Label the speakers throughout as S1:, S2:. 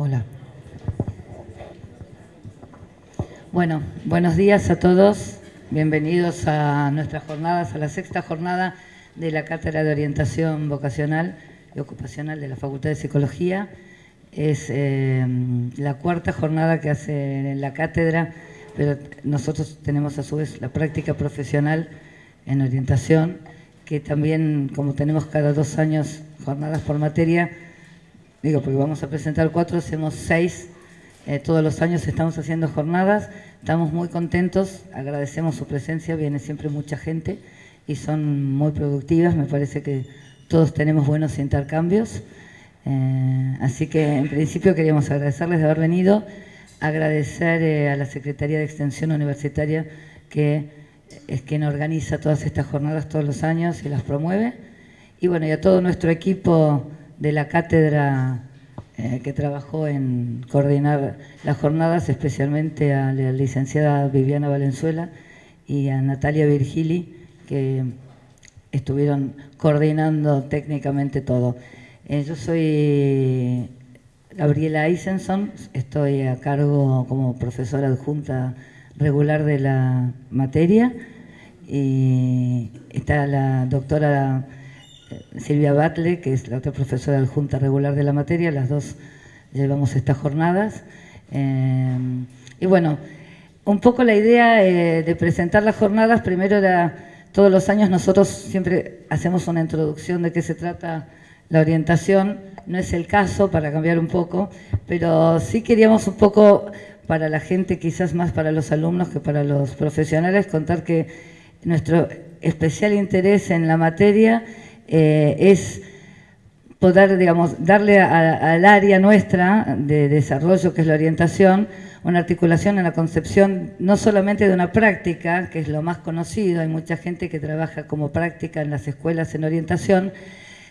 S1: Hola. Bueno, buenos días a todos. Bienvenidos a nuestras jornadas, a la sexta jornada de la Cátedra de Orientación Vocacional y Ocupacional de la Facultad de Psicología. Es eh, la cuarta jornada que hace la cátedra, pero nosotros tenemos a su vez la práctica profesional en orientación, que también, como tenemos cada dos años jornadas por materia, digo, porque vamos a presentar cuatro, hacemos seis, eh, todos los años estamos haciendo jornadas, estamos muy contentos, agradecemos su presencia, viene siempre mucha gente y son muy productivas, me parece que todos tenemos buenos intercambios, eh, así que en principio queríamos agradecerles de haber venido, agradecer eh, a la Secretaría de Extensión Universitaria que es quien organiza todas estas jornadas todos los años y las promueve, y bueno, y a todo nuestro equipo de la cátedra eh, que trabajó en coordinar las jornadas, especialmente a la licenciada Viviana Valenzuela y a Natalia Virgili, que estuvieron coordinando técnicamente todo. Eh, yo soy Gabriela Eisenson, estoy a cargo como profesora adjunta regular de la materia y está la doctora Silvia Batle, que es la otra profesora adjunta regular de la materia, las dos llevamos estas jornadas. Eh, y bueno, un poco la idea eh, de presentar las jornadas, primero era, todos los años nosotros siempre hacemos una introducción de qué se trata la orientación, no es el caso para cambiar un poco, pero sí queríamos un poco para la gente, quizás más para los alumnos que para los profesionales, contar que nuestro especial interés en la materia eh, es poder, digamos, darle al área nuestra de desarrollo, que es la orientación, una articulación en la concepción no solamente de una práctica, que es lo más conocido, hay mucha gente que trabaja como práctica en las escuelas en orientación,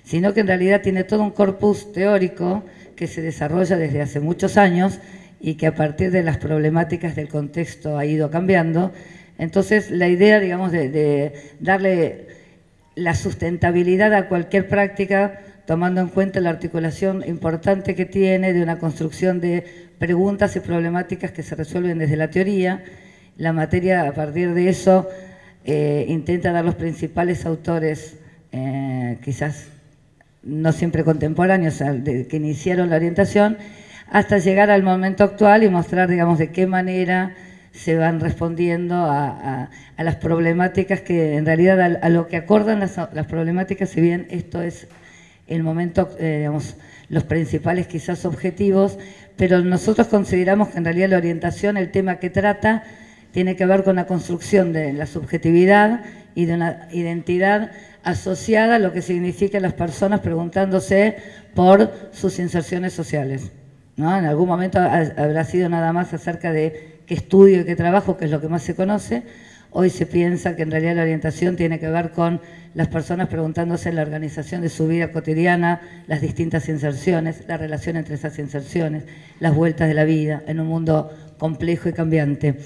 S1: sino que en realidad tiene todo un corpus teórico que se desarrolla desde hace muchos años y que a partir de las problemáticas del contexto ha ido cambiando. Entonces, la idea, digamos, de darle la sustentabilidad a cualquier práctica, tomando en cuenta la articulación importante que tiene de una construcción de preguntas y problemáticas que se resuelven desde la teoría. La materia, a partir de eso, eh, intenta dar los principales autores, eh, quizás no siempre contemporáneos, que iniciaron la orientación, hasta llegar al momento actual y mostrar, digamos, de qué manera se van respondiendo a, las problemáticas que en realidad a, lo que acordan las, problemáticas, si bien esto es el momento, eh, digamos, los principales quizás objetivos, pero nosotros consideramos que en realidad la orientación, el tema que trata, tiene que ver con la construcción de la subjetividad y de una identidad asociada a lo que significa las personas preguntándose por sus inserciones sociales. ¿no? En algún momento habrá sido nada más acerca de qué estudio y qué trabajo, que es lo que más se conoce. Hoy se piensa que en realidad la orientación tiene que ver con las personas preguntándose la organización de su vida cotidiana, las distintas inserciones, la relación entre esas inserciones, las vueltas de la vida en un mundo complejo y cambiante.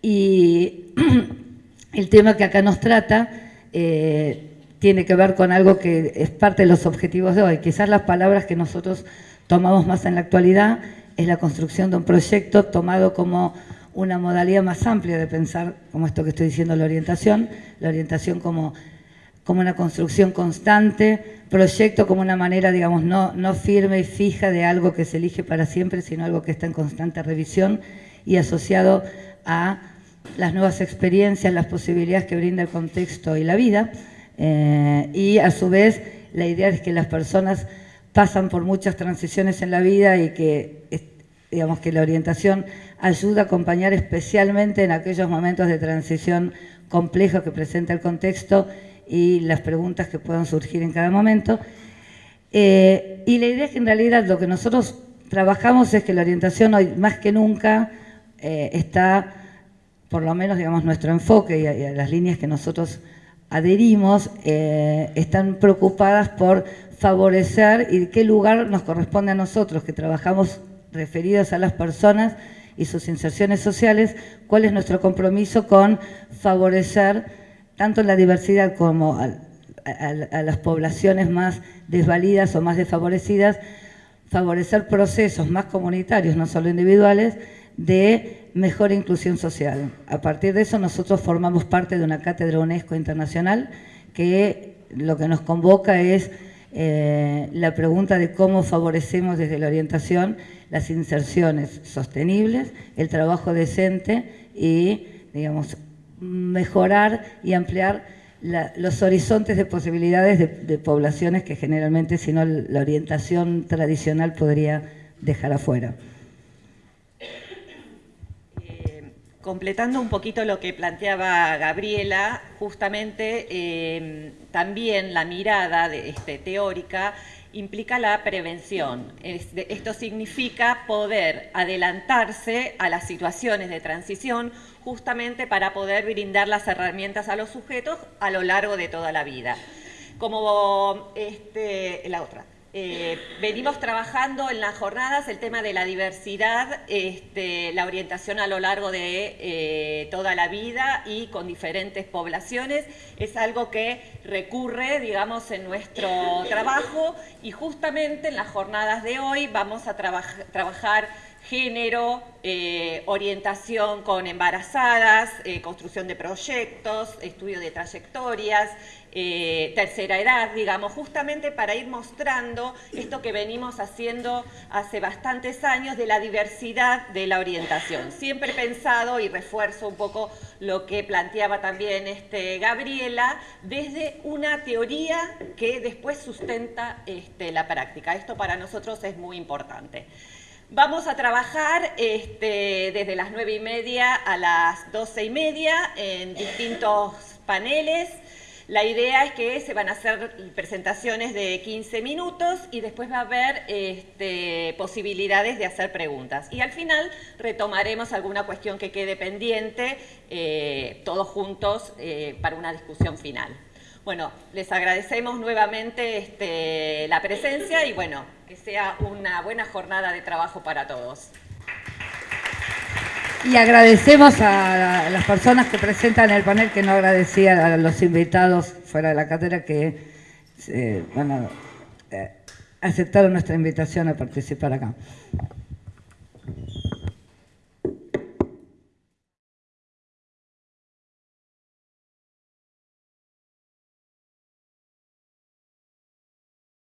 S1: Y el tema que acá nos trata eh, tiene que ver con algo que es parte de los objetivos de hoy. Quizás las palabras que nosotros tomamos más en la actualidad es la construcción de un proyecto tomado como una modalidad más amplia de pensar, como esto que estoy diciendo, la orientación, la orientación como, como una construcción constante, proyecto como una manera, digamos, no, no firme y fija de algo que se elige para siempre, sino algo que está en constante revisión y asociado a las nuevas experiencias, las posibilidades que brinda el contexto y la vida, eh, y a su vez la idea es que las personas pasan por muchas transiciones en la vida y que digamos que la orientación ayuda a acompañar especialmente en aquellos momentos de transición complejos que presenta el contexto y las preguntas que puedan surgir en cada momento. Eh, y la idea es que en realidad lo que nosotros trabajamos es que la orientación hoy más que nunca eh, está, por lo menos digamos nuestro enfoque y las líneas que nosotros adherimos, eh, están preocupadas por favorecer y qué lugar nos corresponde a nosotros que trabajamos referidos a las personas y sus inserciones sociales, cuál es nuestro compromiso con favorecer tanto la diversidad como a, las poblaciones más desvalidas o más desfavorecidas, favorecer procesos más comunitarios, no solo individuales, de mejor inclusión social. A partir de eso nosotros formamos parte de una cátedra UNESCO internacional que lo que nos convoca es eh, la pregunta de cómo favorecemos desde la orientación las inserciones sostenibles, el trabajo decente y, digamos, mejorar y ampliar los horizontes de posibilidades de, poblaciones que generalmente, si no, la orientación tradicional podría dejar afuera.
S2: Eh, completando un poquito lo que planteaba Gabriela, justamente eh, también la mirada de, este, teórica implica la prevención. esto significa poder adelantarse a las situaciones de transición justamente para poder brindar las herramientas a los sujetos a lo largo de toda la vida. Como este, la otra. Eh, venimos trabajando en las jornadas el tema de la diversidad, este, la orientación a lo largo de eh, toda la vida y con diferentes poblaciones. Es algo que recurre, digamos, en nuestro trabajo y justamente en las jornadas de hoy vamos a trabajar género, eh, orientación con embarazadas, eh, construcción de proyectos, estudio de trayectorias, eh, tercera edad, digamos, justamente para ir mostrando esto que venimos haciendo hace bastantes años de la diversidad de la orientación. Siempre pensado, y refuerzo un poco lo que planteaba también este Gabriela, desde una teoría que después sustenta este, la práctica. Esto para nosotros es muy importante. Vamos a trabajar este, desde las nueve y media a las doce y media en distintos paneles. La idea es que se van a hacer presentaciones de 15 minutos y después va a haber este, posibilidades de hacer preguntas. Y al final retomaremos alguna cuestión que quede pendiente, eh, todos juntos, eh, para una discusión final. Bueno, les agradecemos nuevamente este, la presencia y bueno, que sea una buena jornada de trabajo para todos.
S1: Y agradecemos a las personas que presentan el panel, que no agradecía a los invitados fuera de la cátedra que eh, eh, aceptaron nuestra invitación a participar acá.